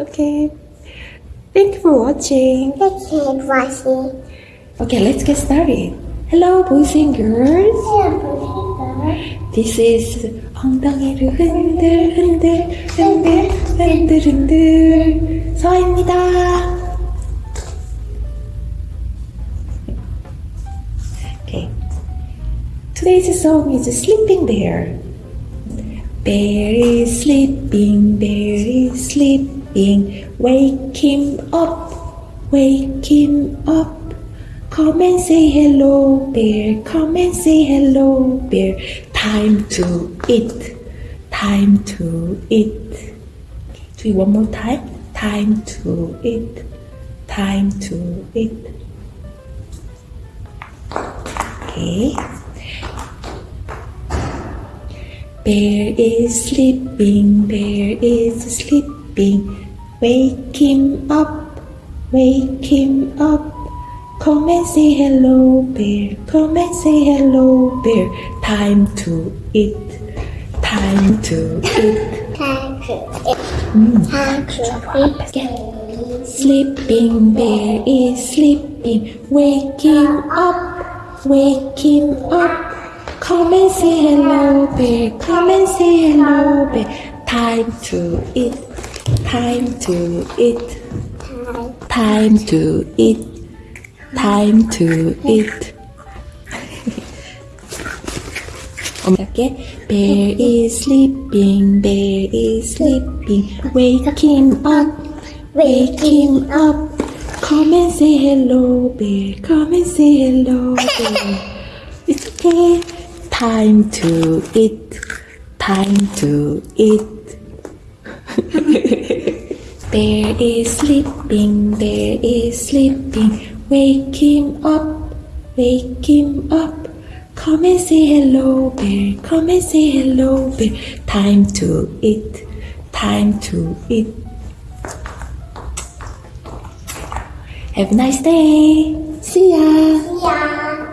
Okay. Thank you for watching. Thank you for watching. Okay, let's get started. Hello, boys and girls. This is 엉덩이를 흔들 흔들 흔들 흔들 흔들 서입니다. Okay. Today's song is Sleeping Bear. Bear is sleeping, bear is sleeping. Wake him up, wake him up. Come and say hello, bear. Come and say hello, bear. Time to eat, time to eat. Do you one more time? Time to eat, time to eat. Okay. Bear is sleeping, bear is sleeping. Wake him up, wake him up. Come and say hello, bear. Come and say hello, bear. Time to eat, time to eat. Time to eat. Mm. Time to eat. Sleeping bear is sleeping. Wake him up, wake him up. Come and say hello, bear. Come and say hello, bear. Time to eat, time to eat, time to eat, time to eat. Okay, bear is sleeping, bear is sleeping. Wake him up, wake him up. Come and say hello, bear. Come and say hello, bear. It's okay. Time to eat. Time to eat. bear is sleeping. Bear is sleeping. Wake him up. Wake him up. Come and say hello, bear. Come and say hello, bear. Time to eat. Time to eat. Have a nice day. See ya. Yeah.